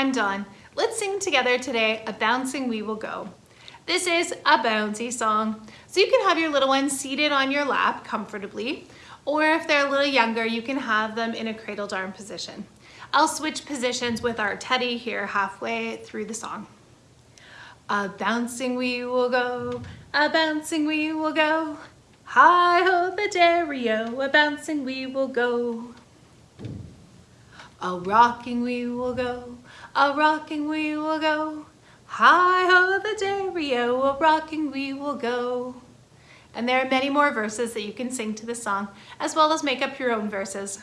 I'm Dawn. Let's sing together today, A Bouncing We Will Go. This is a bouncy song, so you can have your little ones seated on your lap comfortably, or if they're a little younger, you can have them in a cradled arm position. I'll switch positions with our teddy here halfway through the song. A bouncing we will go, a bouncing we will go. Hi-ho the derry-o, a bouncing we will go. A rocking we will go, a rocking we will go. Hi-ho the derry-o, a rocking we will go. And there are many more verses that you can sing to the song, as well as make up your own verses.